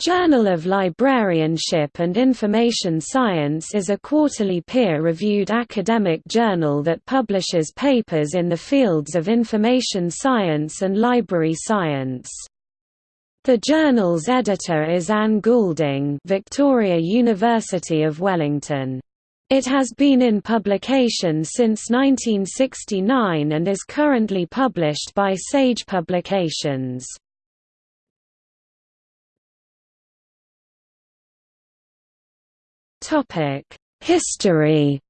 Journal of Librarianship and Information Science is a quarterly peer-reviewed academic journal that publishes papers in the fields of information science and library science. The journal's editor is Anne Goulding Victoria University of Wellington. It has been in publication since 1969 and is currently published by Sage Publications. History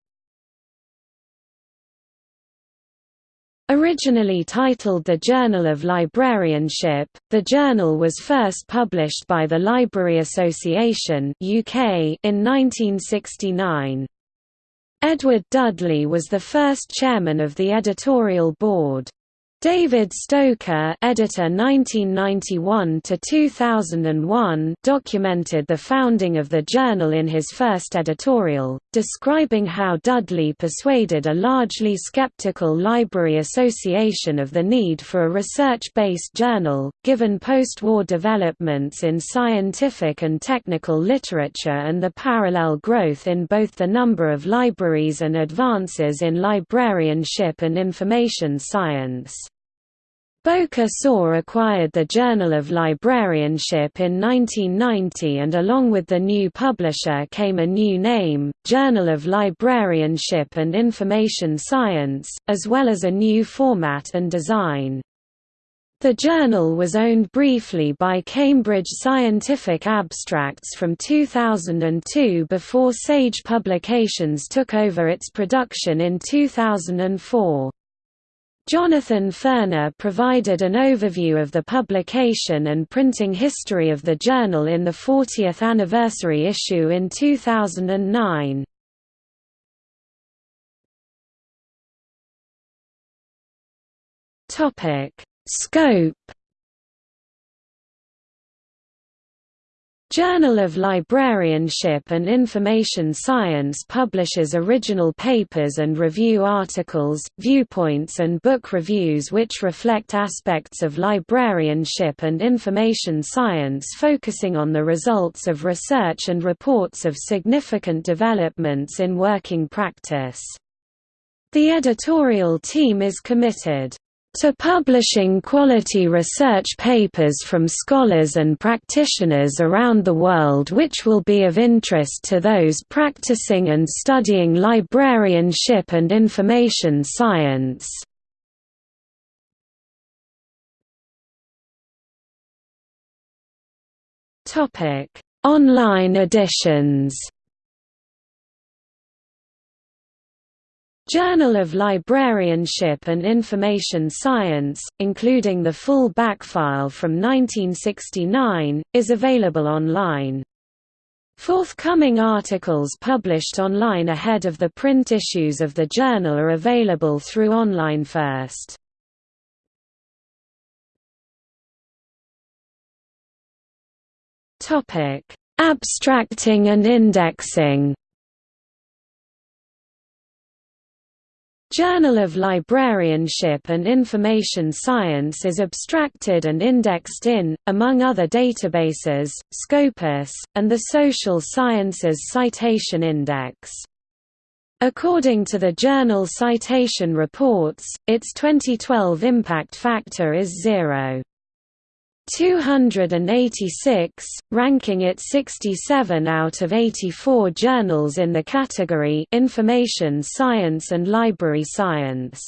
Originally titled the Journal of Librarianship, the journal was first published by the Library Association UK in 1969. Edward Dudley was the first chairman of the editorial board. David Stoker, editor 1991 to 2001, documented the founding of the journal in his first editorial, describing how Dudley persuaded a largely skeptical library association of the need for a research-based journal, given post-war developments in scientific and technical literature and the parallel growth in both the number of libraries and advances in librarianship and information science. Bowker Saur acquired the Journal of Librarianship in 1990 and along with the new publisher came a new name, Journal of Librarianship and Information Science, as well as a new format and design. The journal was owned briefly by Cambridge Scientific Abstracts from 2002 before Sage Publications took over its production in 2004. Jonathan Furner provided an overview of the publication and printing history of the journal in the 40th anniversary issue in 2009. Scope Journal of Librarianship and Information Science publishes original papers and review articles, viewpoints and book reviews which reflect aspects of librarianship and information science focusing on the results of research and reports of significant developments in working practice. The editorial team is committed to publishing quality research papers from scholars and practitioners around the world which will be of interest to those practicing and studying librarianship and information science. Online editions Journal of Librarianship and Information Science, including the full backfile from 1969, is available online. Forthcoming articles published online ahead of the print issues of the journal are available through Online First. Abstracting and indexing Journal of Librarianship and Information Science is abstracted and indexed in, among other databases, Scopus, and the Social Sciences Citation Index. According to the journal Citation Reports, its 2012 impact factor is zero. 286, ranking it 67 out of 84 journals in the category Information Science and Library Science.